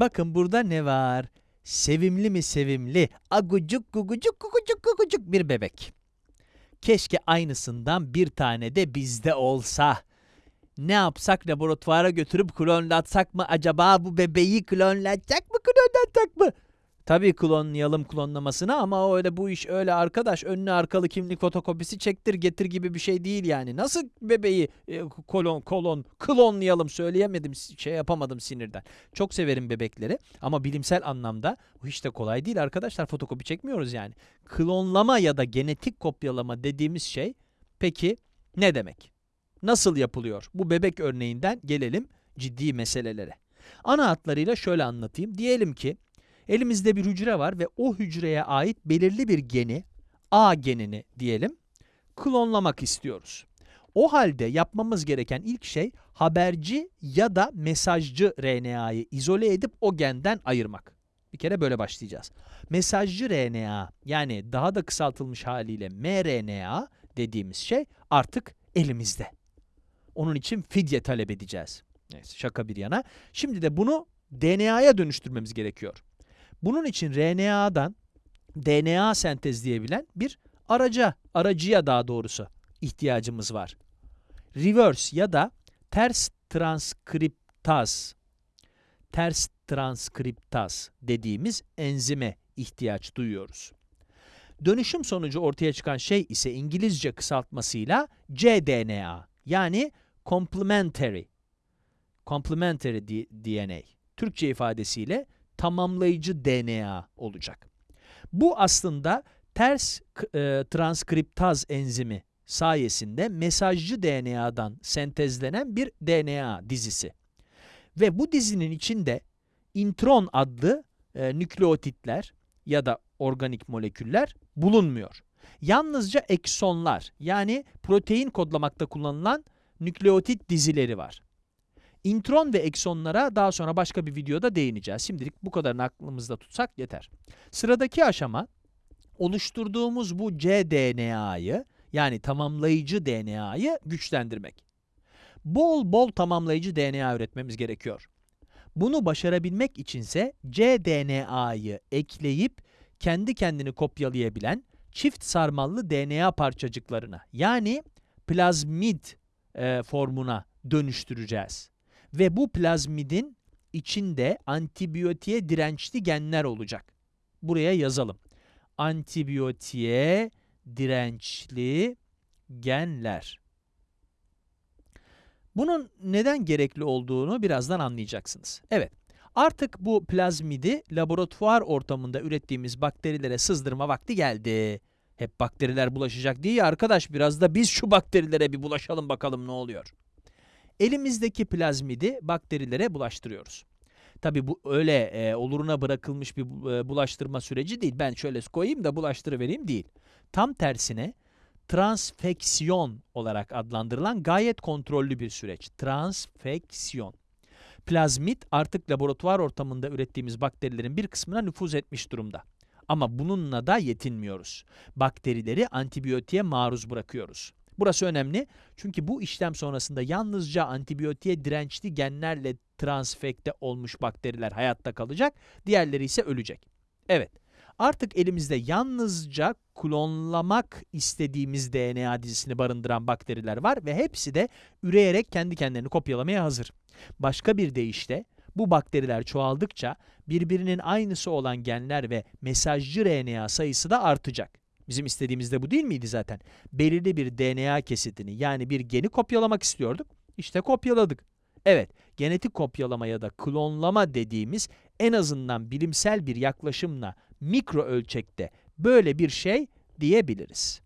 Bakın burada ne var? Sevimli mi sevimli, agucuk gugucuk gugucuk gugucuk bir bebek. Keşke aynısından bir tane de bizde olsa. Ne yapsak laboratuvara götürüp klonlatsak mı acaba bu bebeği klonlatacak mı klonlatacak mı? Tabii klonlayalım klonlamasına ama öyle bu iş öyle arkadaş önlü arkalı kimlik fotokopisi çektir getir gibi bir şey değil yani. Nasıl bebeği e, kolon kolon klonlayalım söyleyemedim şey yapamadım sinirden. Çok severim bebekleri ama bilimsel anlamda bu hiç de kolay değil arkadaşlar fotokopi çekmiyoruz yani. Klonlama ya da genetik kopyalama dediğimiz şey peki ne demek? Nasıl yapılıyor? Bu bebek örneğinden gelelim ciddi meselelere. Ana hatlarıyla şöyle anlatayım. Diyelim ki elimizde bir hücre var ve o hücreye ait belirli bir geni, A genini diyelim, klonlamak istiyoruz. O halde yapmamız gereken ilk şey haberci ya da mesajcı RNA'yı izole edip o genden ayırmak. Bir kere böyle başlayacağız. Mesajcı RNA yani daha da kısaltılmış haliyle mRNA dediğimiz şey artık elimizde. Onun için fidye talep edeceğiz. Neyse şaka bir yana. Şimdi de bunu DNA'ya dönüştürmemiz gerekiyor. Bunun için RNA'dan DNA sentezleyebilen bir araca, aracıya daha doğrusu ihtiyacımız var. Reverse ya da ters transkriptaz, ters transkriptaz dediğimiz enzime ihtiyaç duyuyoruz. Dönüşüm sonucu ortaya çıkan şey ise İngilizce kısaltmasıyla cDNA yani complementary, complementary DNA. Türkçe ifadesiyle tamamlayıcı DNA olacak. Bu aslında ters e, transkriptaz enzimi sayesinde mesajcı DNA'dan sentezlenen bir DNA dizisi. Ve bu dizinin içinde intron adlı e, nükleotitler ya da organik moleküller bulunmuyor. Yalnızca eksonlar yani protein kodlamakta kullanılan nükleotit dizileri var. İntron ve eksonlara daha sonra başka bir videoda değineceğiz. Şimdilik bu kadarını aklımızda tutsak yeter. Sıradaki aşama oluşturduğumuz bu cDNA'yı yani tamamlayıcı DNA'yı güçlendirmek. Bol bol tamamlayıcı DNA üretmemiz gerekiyor. Bunu başarabilmek içinse cDNA'yı ekleyip kendi kendini kopyalayabilen çift sarmallı DNA parçacıklarına yani plazmid e, formuna dönüştüreceğiz. Ve bu plazmidin içinde antibiyotiğe dirençli genler olacak. Buraya yazalım. Antibiyotiğe dirençli genler. Bunun neden gerekli olduğunu birazdan anlayacaksınız. Evet, artık bu plazmidi laboratuvar ortamında ürettiğimiz bakterilere sızdırma vakti geldi. Hep bakteriler bulaşacak değil arkadaş, biraz da biz şu bakterilere bir bulaşalım bakalım ne oluyor. Elimizdeki plazmidi bakterilere bulaştırıyoruz. Tabi bu öyle e, oluruna bırakılmış bir e, bulaştırma süreci değil. Ben şöyle koyayım da bulaştırıvereyim değil. Tam tersine transfeksiyon olarak adlandırılan gayet kontrollü bir süreç. Transfeksiyon. Plazmit artık laboratuvar ortamında ürettiğimiz bakterilerin bir kısmına nüfuz etmiş durumda. Ama bununla da yetinmiyoruz. Bakterileri antibiyotiğe maruz bırakıyoruz. Burası önemli çünkü bu işlem sonrasında yalnızca antibiyotiğe dirençli genlerle transfekte olmuş bakteriler hayatta kalacak, diğerleri ise ölecek. Evet, artık elimizde yalnızca klonlamak istediğimiz DNA dizisini barındıran bakteriler var ve hepsi de üreyerek kendi kendilerini kopyalamaya hazır. Başka bir deyişle, bu bakteriler çoğaldıkça birbirinin aynısı olan genler ve mesajcı RNA sayısı da artacak. Bizim istediğimiz de bu değil miydi zaten? Belirli bir DNA kesitini yani bir geni kopyalamak istiyorduk. İşte kopyaladık. Evet, genetik kopyalama ya da klonlama dediğimiz en azından bilimsel bir yaklaşımla mikro ölçekte böyle bir şey diyebiliriz.